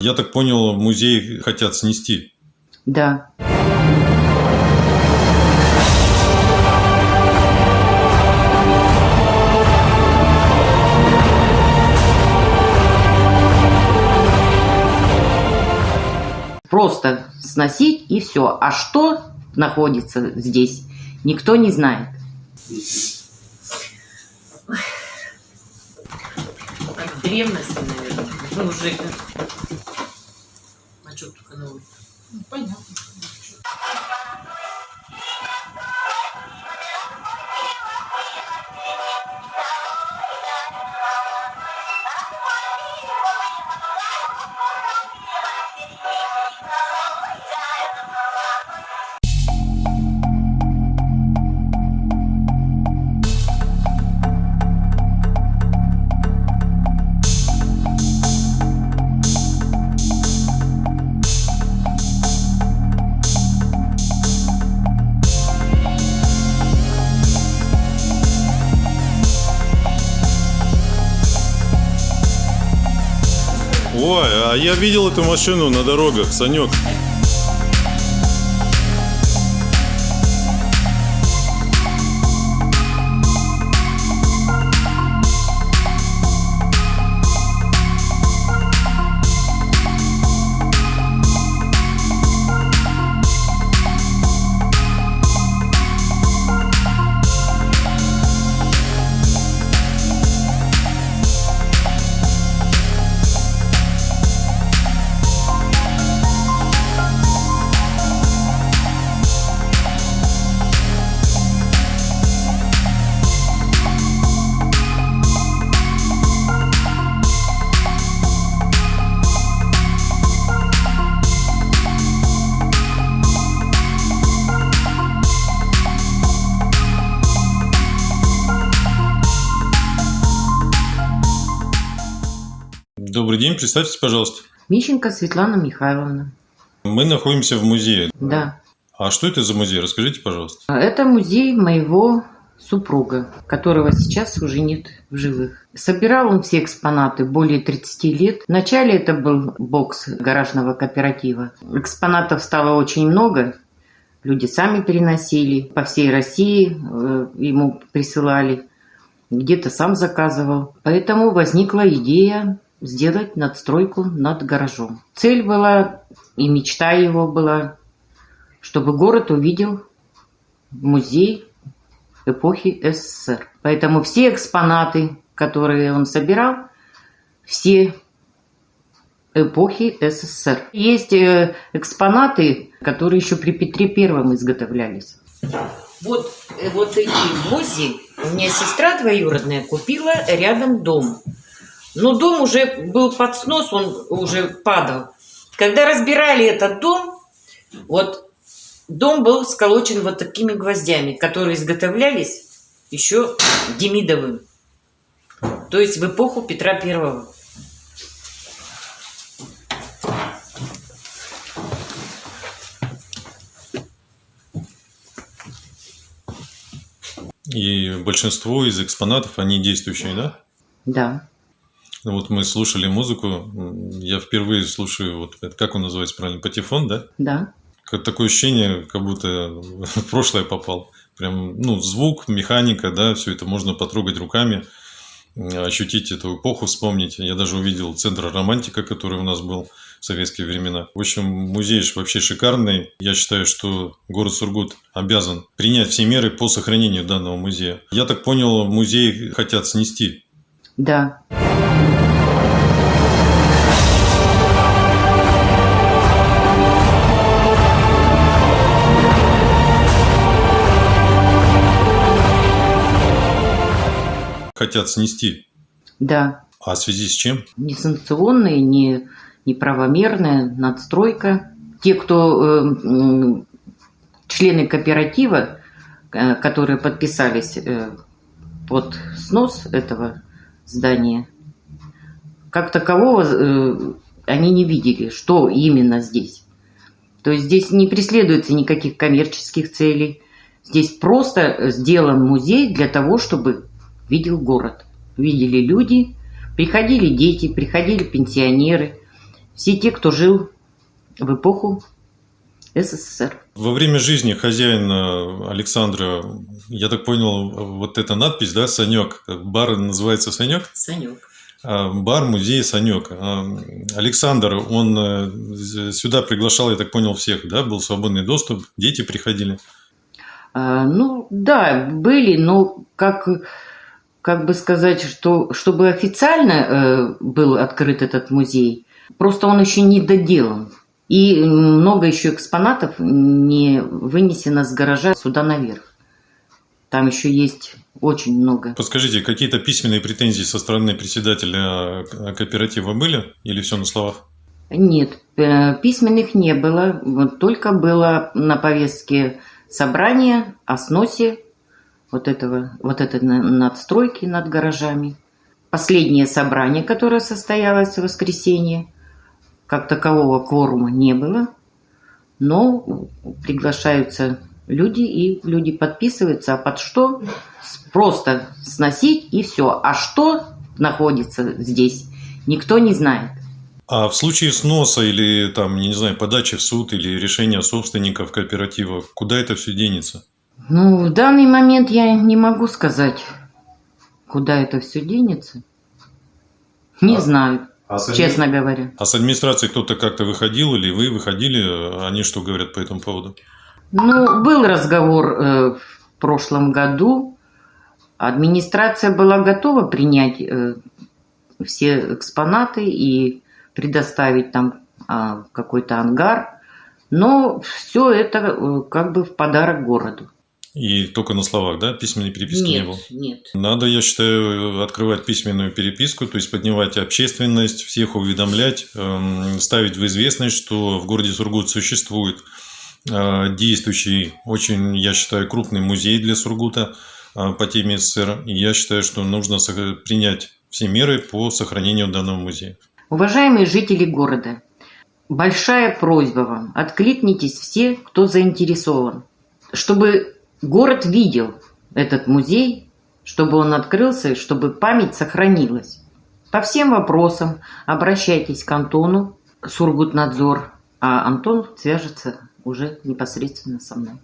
Я так понял, музей хотят снести. Да. Просто сносить и все. А что находится здесь, никто не знает. Древности, наверное. Ну, уже... А что только новый? Ну, понятно. Ой, а я видел эту машину на дорогах, Санек. Добрый день, представьтесь, пожалуйста. Мищенко Светлана Михайловна. Мы находимся в музее. Да. А что это за музей? Расскажите, пожалуйста. Это музей моего супруга, которого сейчас уже нет в живых. Собирал он все экспонаты более 30 лет. Вначале это был бокс гаражного кооператива. Экспонатов стало очень много. Люди сами переносили. По всей России э, ему присылали. Где-то сам заказывал. Поэтому возникла идея сделать надстройку над гаражом. Цель была и мечта его была, чтобы город увидел музей эпохи СССР. Поэтому все экспонаты, которые он собирал, все эпохи СССР. Есть э, экспонаты, которые еще при Петре Первом изготовлялись. Вот, э, вот эти гвозди у меня сестра двоюродная купила рядом дом. Но дом уже был под снос, он уже падал. Когда разбирали этот дом, вот дом был сколочен вот такими гвоздями, которые изготовлялись еще Демидовым. То есть в эпоху Петра Первого. И большинство из экспонатов, они действующие, да? Да. Ну, Вот мы слушали музыку. Я впервые слушаю, вот это как он называется правильно, патефон, да? Да. Такое ощущение, как будто в прошлое попал. Прям, ну, звук, механика, да, все это можно потрогать руками, ощутить эту эпоху, вспомнить. Я даже увидел центр романтика, который у нас был в советские времена. В общем, музей вообще шикарный. Я считаю, что город Сургут обязан принять все меры по сохранению данного музея. Я так понял, музей хотят снести. Да. Хотят снести. Да. А в связи с чем? Несанкционная, не, неправомерная надстройка. Те, кто э, члены кооператива, э, которые подписались э, под снос этого здания, как такового э, они не видели, что именно здесь. То есть здесь не преследуется никаких коммерческих целей. Здесь просто сделан музей для того, чтобы видел город. Видели люди, приходили дети, приходили пенсионеры. все те, кто жил в эпоху СССР. Во время жизни хозяина Александра, я так понял, вот эта надпись, да, Санек, бар называется Санек? Санек. А, бар, музей Санек. А, Александр, он э, сюда приглашал, я так понял, всех, да, был свободный доступ, дети приходили. А, ну, да, были, но как, как бы сказать, что чтобы официально э, был открыт этот музей, просто он еще не доделан. И много еще экспонатов не вынесено с гаража сюда наверх. Там еще есть очень много. Подскажите, какие-то письменные претензии со стороны председателя кооператива были или все на словах? Нет, э, письменных не было. Только было на повестке собрание о сносе вот этого, вот этой надстройки над гаражами. Последнее собрание, которое состоялось в воскресенье, как такового кворума не было, но приглашаются люди, и люди подписываются, а под что? Просто сносить и все. А что находится здесь, никто не знает. А в случае сноса или там, не знаю, подачи в суд или решения собственников кооператива, куда это все денется? Ну, в данный момент я не могу сказать, куда это все денется. Не а, знаю. А с честно говоря. А с администрации кто-то как-то выходил или вы выходили? Они что говорят по этому поводу? Ну, был разговор э, в прошлом году. Администрация была готова принять э, все экспонаты и предоставить там э, какой-то ангар. Но все это э, как бы в подарок городу. И только на словах, да? Письменной переписки нет, не было? Нет. Надо, я считаю, открывать письменную переписку, то есть поднимать общественность, всех уведомлять, эм, ставить в известность, что в городе Сургут существует э, действующий, очень, я считаю, крупный музей для Сургута э, по теме СССР. И я считаю, что нужно принять все меры по сохранению данного музея. Уважаемые жители города, большая просьба вам, откликнитесь все, кто заинтересован, чтобы Город видел этот музей, чтобы он открылся, чтобы память сохранилась. По всем вопросам обращайтесь к Антону, Сургутнадзор, а Антон свяжется уже непосредственно со мной.